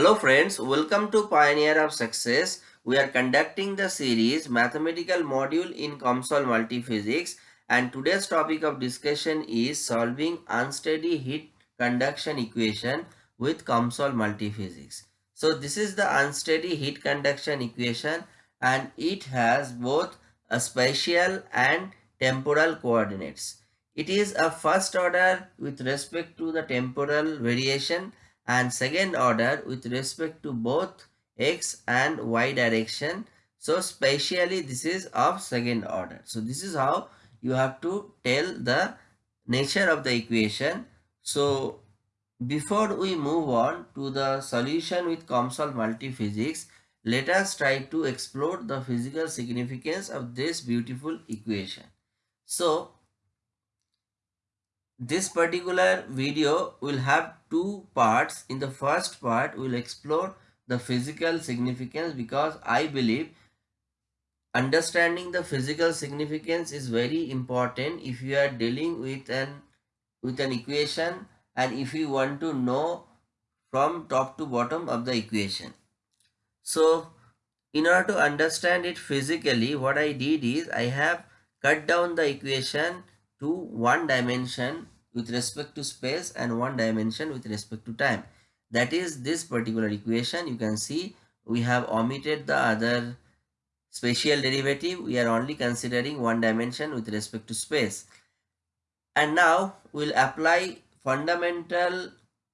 Hello friends, welcome to Pioneer of Success. We are conducting the series Mathematical Module in COMSOL Multiphysics and today's topic of discussion is solving unsteady heat conduction equation with COMSOL Multiphysics. So this is the unsteady heat conduction equation and it has both a spatial and temporal coordinates. It is a first order with respect to the temporal variation and second order with respect to both x and y direction. So spatially this is of second order. So this is how you have to tell the nature of the equation. So before we move on to the solution with COMSOL multiphysics, let us try to explore the physical significance of this beautiful equation. So this particular video will have two parts. In the first part, we will explore the physical significance because I believe understanding the physical significance is very important if you are dealing with an with an equation and if you want to know from top to bottom of the equation. So in order to understand it physically what I did is I have cut down the equation to one dimension with respect to space and one dimension with respect to time. That is this particular equation. You can see we have omitted the other spatial derivative. We are only considering one dimension with respect to space. And now we'll apply fundamental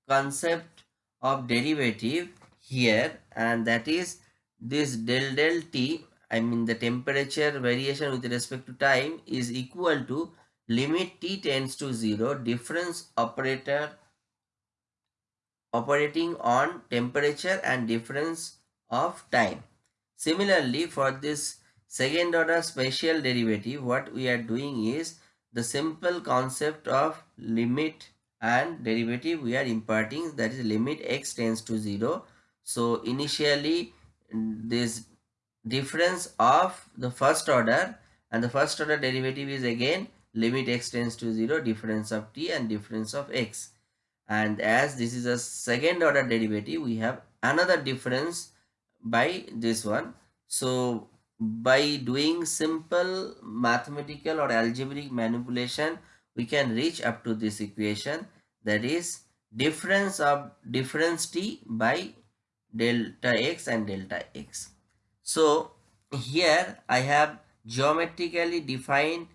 concept of derivative here and that is this del del t I mean the temperature variation with respect to time is equal to limit t tends to 0 difference operator operating on temperature and difference of time. Similarly for this second order spatial derivative what we are doing is the simple concept of limit and derivative we are imparting that is limit x tends to 0. So initially this difference of the first order and the first order derivative is again limit x tends to 0 difference of t and difference of x. And as this is a second order derivative we have another difference by this one. So by doing simple mathematical or algebraic manipulation we can reach up to this equation. That is difference of difference t by delta x and delta x. So here i have geometrically defined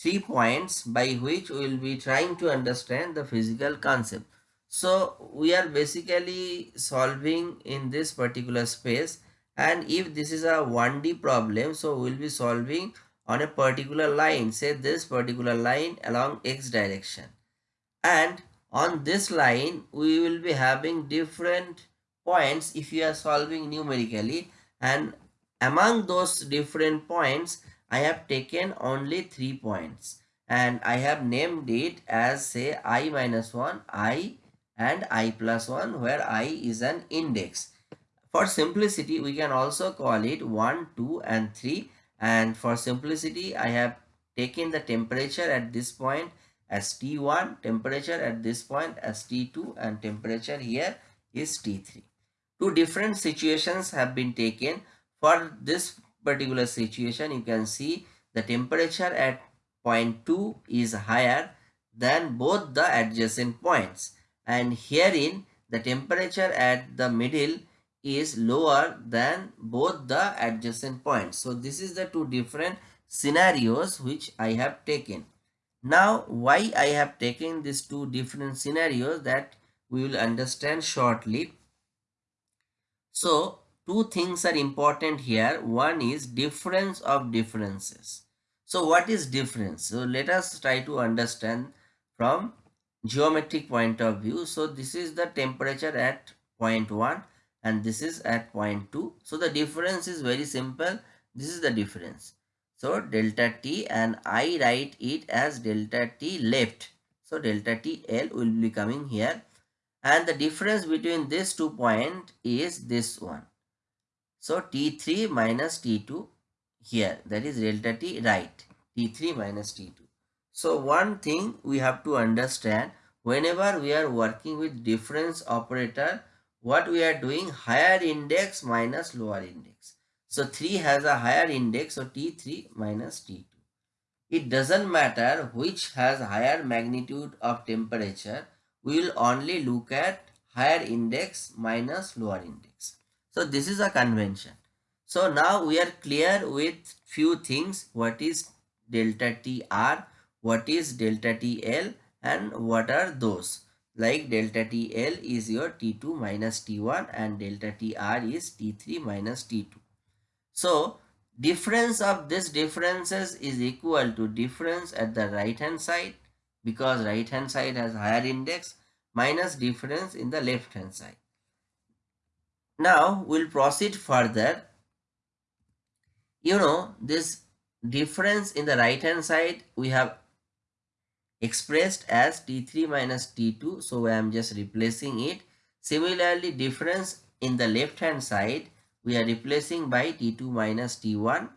three points by which we will be trying to understand the physical concept. So we are basically solving in this particular space. And if this is a 1D problem so we will be solving on a particular line say this particular line along x direction. And on this line we will be having different points if you are solving numerically. And among those different points I have taken only three points and I have named it as say i minus 1, i and i plus 1 where i is an index. For simplicity we can also call it 1, 2 and 3 and for simplicity I have taken the temperature at this point as T1, temperature at this point as T2 and temperature here is T3. Two different situations have been taken for this particular situation you can see the temperature at point 2 is higher than both the adjacent points and herein the temperature at the middle is lower than both the adjacent points. So this is the two different scenarios which I have taken. Now why I have taken these two different scenarios that we will understand shortly. So two things are important here. One is difference of differences. So what is difference? So let us try to understand from geometric point of view. So this is the temperature at point 1 and this is at point 2. So the difference is very simple. This is the difference. So delta t and I write it as delta t left. So delta t L will be coming here and the difference between these two points is this one. So T3 minus T2 here that is delta T right T3 minus T2. So one thing we have to understand whenever we are working with difference operator what we are doing higher index minus lower index. So 3 has a higher index so T3 minus T2. It doesn't matter which has higher magnitude of temperature. We will only look at higher index minus lower index. So this is a convention. So now we are clear with few things. What is delta TR, what is delta TL and what are those. Like delta TL is your T2 minus T1 and delta TR is T3 minus T2. So difference of these differences is equal to difference at the right hand side because right hand side has higher index minus difference in the left hand side. Now we'll proceed further. You know this difference in the right hand side we have expressed as T3 minus T2 so I am just replacing it. Similarly difference in the left hand side we are replacing by T2 minus T1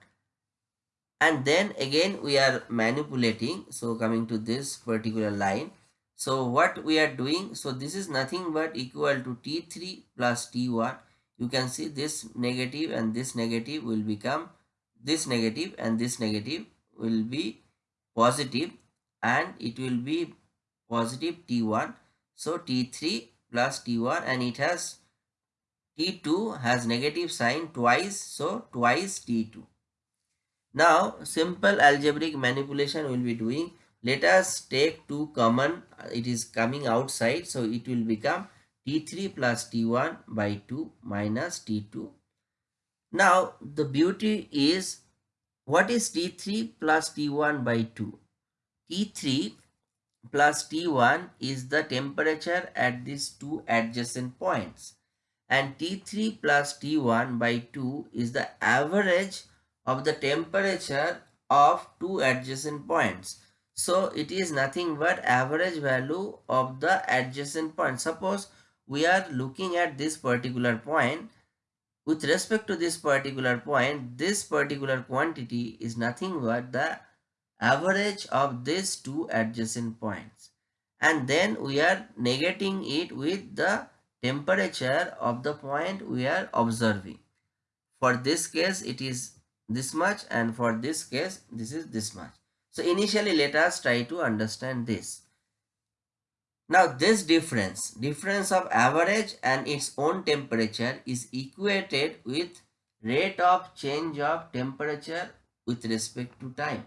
and then again we are manipulating so coming to this particular line so what we are doing so this is nothing but equal to T3 plus T1 you can see this negative and this negative will become this negative and this negative will be positive and it will be positive T1 so T3 plus T1 and it has T2 has negative sign twice, so twice T2. Now, simple algebraic manipulation will be doing. Let us take 2 common, it is coming outside, so it will become T3 plus T1 by 2 minus T2. Now, the beauty is, what is T3 plus T1 by 2? T3 plus T1 is the temperature at these two adjacent points and T3 plus T1 by 2 is the average of the temperature of two adjacent points. So it is nothing but average value of the adjacent point. Suppose we are looking at this particular point. With respect to this particular point, this particular quantity is nothing but the average of these two adjacent points. And then we are negating it with the temperature of the point we are observing. For this case, it is this much and for this case, this is this much. So initially, let us try to understand this. Now this difference, difference of average and its own temperature is equated with rate of change of temperature with respect to time.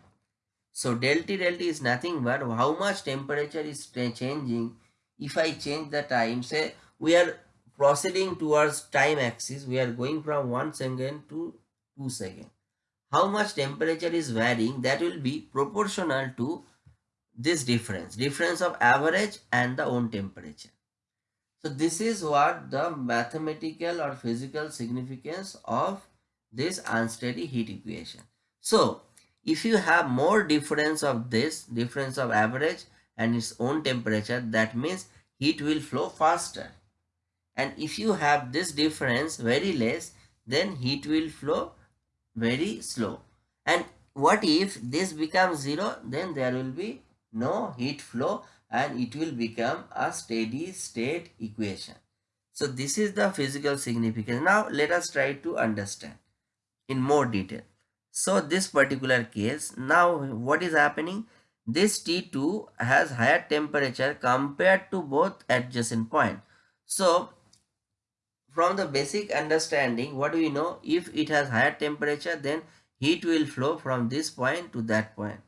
So del T del T is nothing but how much temperature is changing if I change the time say we are proceeding towards time axis we are going from 1 second to 2 second how much temperature is varying that will be proportional to this difference difference of average and the own temperature. So this is what the mathematical or physical significance of this unsteady heat equation. So if you have more difference of this difference of average and its own temperature that means heat will flow faster. And if you have this difference very less then heat will flow very slow. And what if this becomes zero? Then there will be no heat flow and it will become a steady state equation. So this is the physical significance. Now let us try to understand in more detail. So this particular case now what is happening? This T2 has higher temperature compared to both adjacent point. So from the basic understanding what do we know? If it has higher temperature then heat will flow from this point to that point.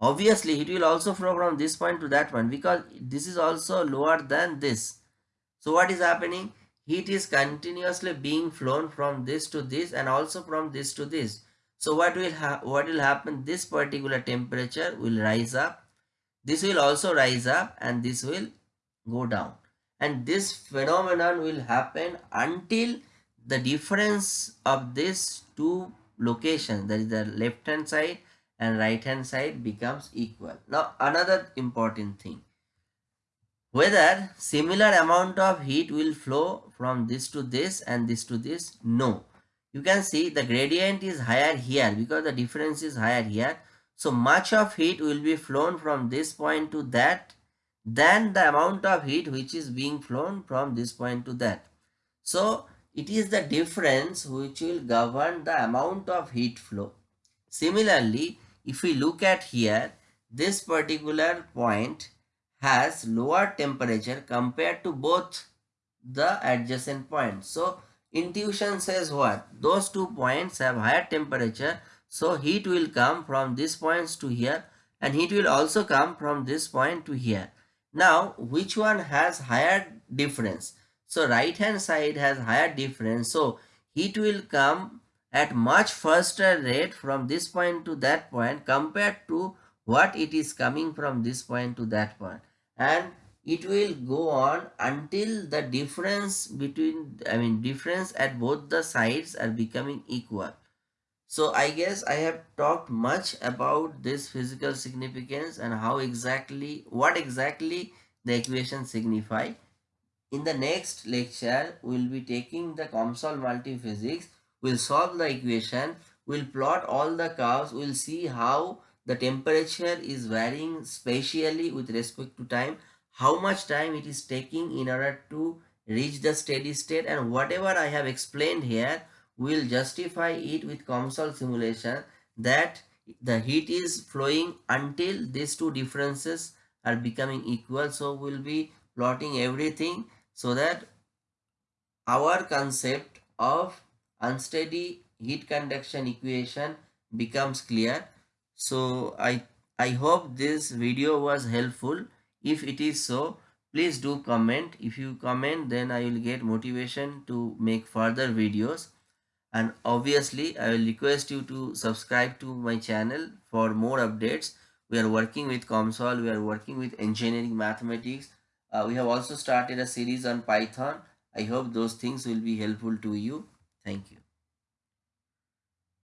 Obviously it will also flow from this point to that one because this is also lower than this. So what is happening? Heat is continuously being flown from this to this and also from this to this. So what will what will happen? This particular temperature will rise up. This will also rise up and this will go down. And this phenomenon will happen until the difference of these two locations that is the left hand side and right hand side becomes equal. Now another important thing whether similar amount of heat will flow from this to this and this to this no you can see the gradient is higher here because the difference is higher here. So much of heat will be flown from this point to that than the amount of heat which is being flown from this point to that. So it is the difference which will govern the amount of heat flow. Similarly, if we look at here, this particular point has lower temperature compared to both the adjacent points. So intuition says what? Those two points have higher temperature. So heat will come from these points to here and heat will also come from this point to here. Now which one has higher difference? So right hand side has higher difference. So heat will come at much faster rate from this point to that point compared to what it is coming from this point to that point. And it will go on until the difference between i mean difference at both the sides are becoming equal. So i guess i have talked much about this physical significance and how exactly what exactly the equation signify. In the next lecture we'll be taking the COMSOL multiphysics we'll solve the equation we'll plot all the curves we'll see how the temperature is varying spatially with respect to time how much time it is taking in order to reach the steady state and whatever I have explained here will justify it with COMSOL simulation that the heat is flowing until these two differences are becoming equal. So we'll be plotting everything so that our concept of unsteady heat conduction equation becomes clear. So i i hope this video was helpful. If it is so please do comment. If you comment then i will get motivation to make further videos. And obviously i will request you to subscribe to my channel for more updates. We are working with comsol we are working with engineering mathematics. Uh, we have also started a series on python. I hope those things will be helpful to you thank you